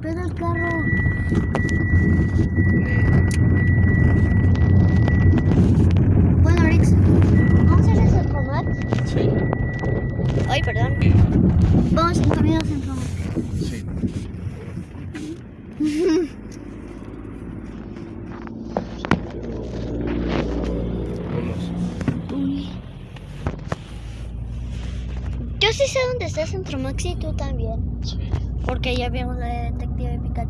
pedo el carro? Bueno, Alex, ¿vamos a ir a Centromax? Sí, Ay, perdón. Vamos en camino a Centromax. sí. Yo sí sé dónde está Centromax y tú también. Sí. Porque ya vimos la de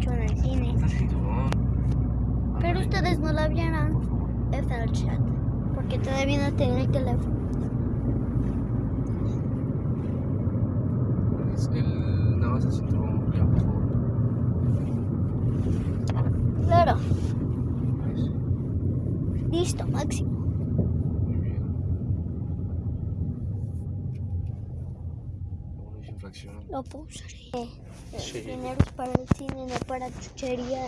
En el cine. Cinturón. Pero ustedes no la vieron. En el chat. Porque todavía no tenía el teléfono. Es el. Nada más el cinturón, ya, por favor. Claro. Eso. Listo, máximo. Muy bien. Uno es infracción. Lo puedo usar. Eh, Sí. Dinero es para el cine, no para chuchería.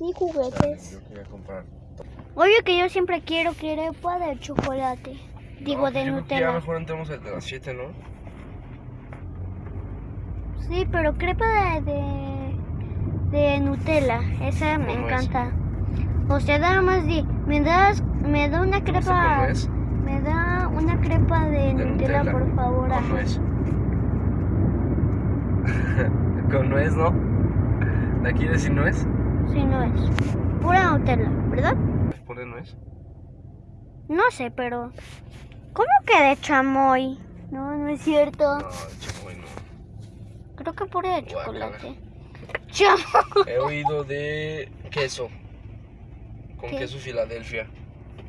Ni juguetes. Yo quería comprar. Obvio que yo siempre quiero crepa de chocolate. Digo, No, de yo creo que Ya Nutella. mejor entramos de las 7, ¿no? Sí, pero crepa de, de, de Nutella. Esa me encanta. O sea, nada más di, me das, me da una No sé crepa, cómo. Me da una crepa de, De Nutella, Nutella. por favor. Con nuez. Con nuez, ¿no? ¿La quieres sin nuez? Si no es. Pura Nutella, ¿verdad? Ponle nuez. No sé, pero... ¿Cómo que de chamoy? No, no es cierto. No, chamoy no. Creo que pura de chocolate. Chamoy. He oído de queso. Con ¿Qué? queso Filadelfia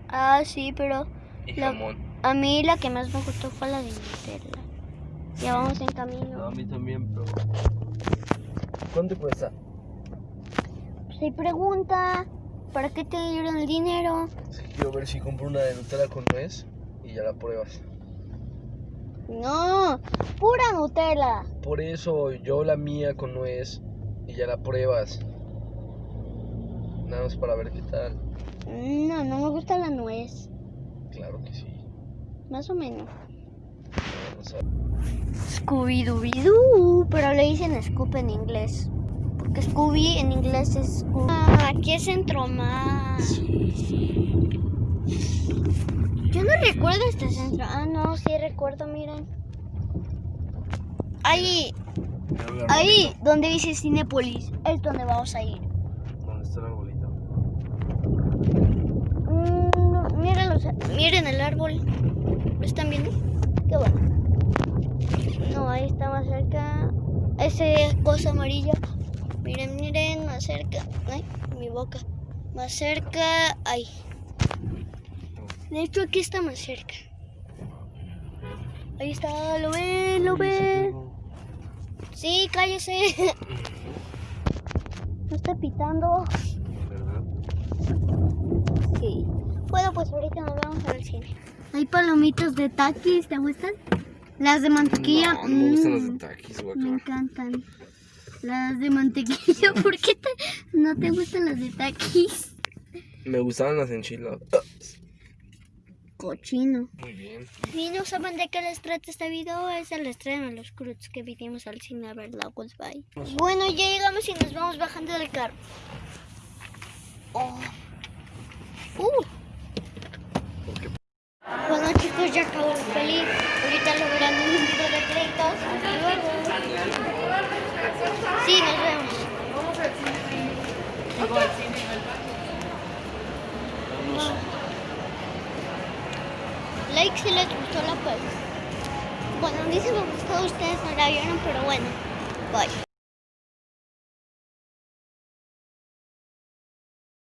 Ah, sí, pero y La- jamón. a mí la que más me gustó fue la de Nutella. Ya vamos en No, camino. a mí también, pero. ¿Cuánto cuesta? Si pregunta, ¿para qué te dieron el dinero? Sí, quiero ver si compro una de Nutella con nuez y ya la pruebas. No, pura Nutella. Por eso yo la mía con nuez y ya la pruebas. Nada más para ver qué tal. No, no me gusta la nuez. Claro que sí. Más o menos. Vamos a... Scooby-Doo, pero le dicen Scoop en inglés. Porque Scooby en inglés es Scooby. Ah, aquí es Centro más. Yo no recuerdo este centro. Ah, no, sí recuerdo, miren. Ahí, ahí, donde dice Cinepolis, es donde vamos a ir. ¿Dónde está el arbolito? Mm, no, miren, los- miren el árbol. ¿Lo están viendo? Qué bueno. No, ahí está más cerca. Ese cosa amarilla. Miren, miren, más cerca. Ay, mi boca. Más cerca. Ahí. De hecho, aquí está más cerca. Ahí está, lo ven, lo ven. Sí, cállese. No está pitando. ¿Verdad? Sí. Bueno, pues ahorita nos vamos al cine. Hay palomitas de taquis, ¿te gustan? Las de mantequilla. No, no me gustan las mm, de taquis, Me guacala. encantan. Las de mantequilla, ¿por qué te- no te gustan las de taquis? Me gustaban las enchiladas. Cochino. Muy bien. Si no saben de qué les trata este video, es el estreno de los Cruz que vinimos al cine a ver la Goodbye. Bueno, ya llegamos y nos vamos bajando del carro. Oh. Uh. Chicos, ya acabó la peli. Ahorita lo verán en un video de créditos. Hasta luego. Sí, nos vemos. Like si les gustó la peli. Bueno, a mí sí me gustó, ustedes no la vieron, pero bueno. Bye.